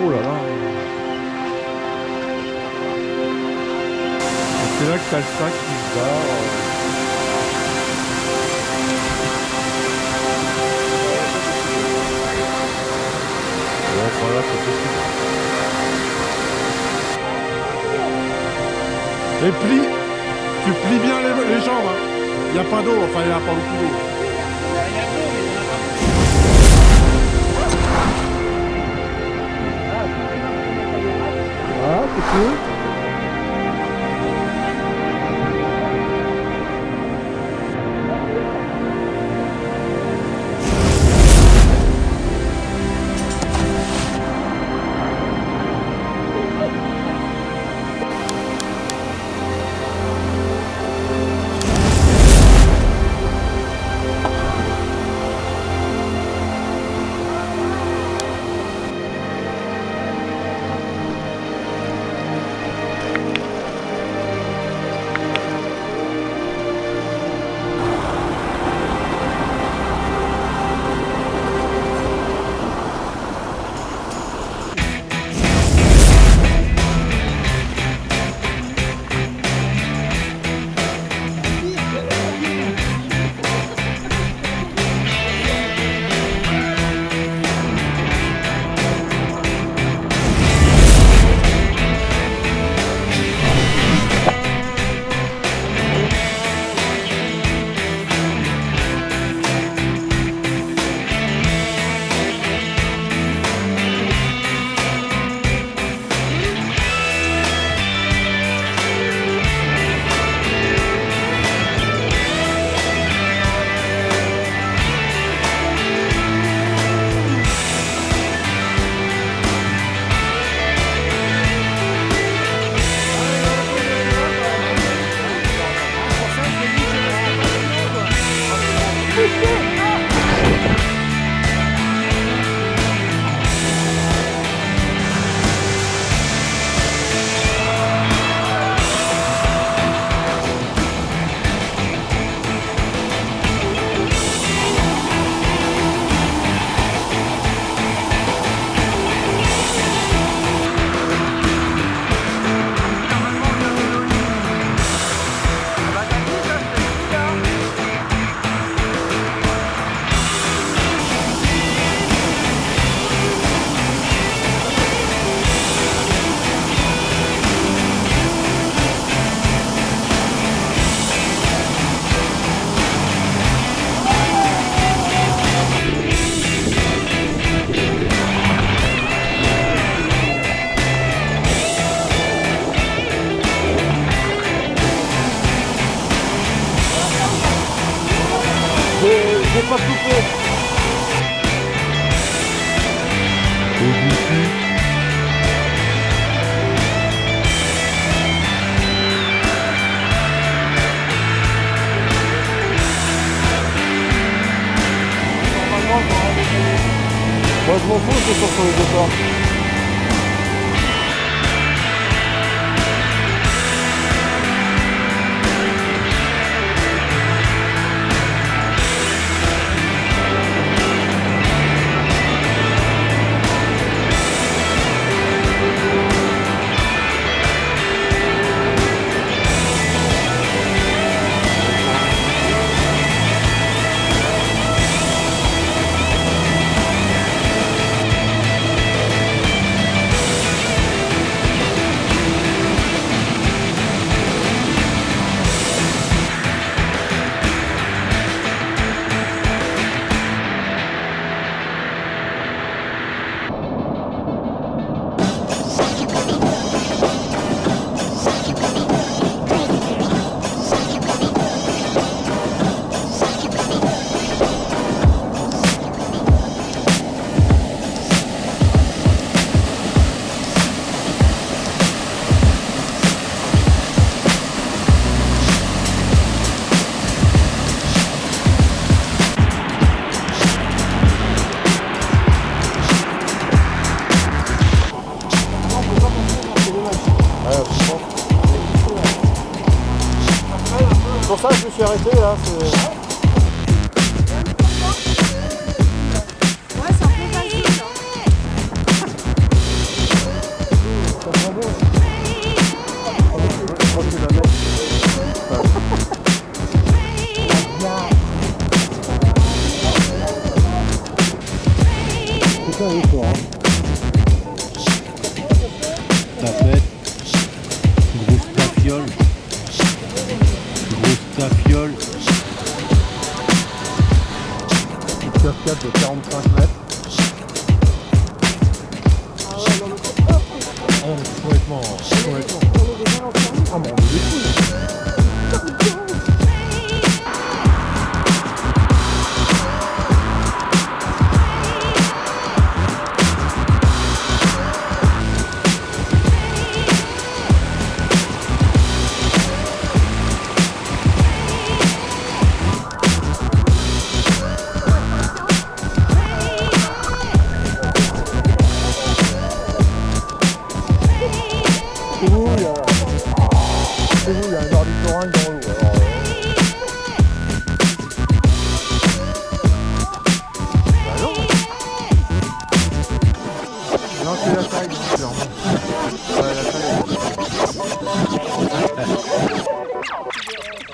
C'est là que t'as le sac qui se barre. Et plie, tu plies bien les, jambes. Il n'y a pas d'eau, enfin il n'y a pas beaucoup d'eau. Ah, c'est pas. Au-dessus. Moi je m'en fous, c'est sur les deux arrêté là. Grosse tafiole. Une cascade de 45 mètres. Ah, on est complètement. complètement. Ah, mais on est Non, c'est la taille, clairement. Ouais, la taille.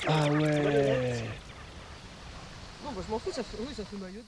Ah ouais. Non, moi je m'en fous, ça fait, oui, ça fait maillot de bain.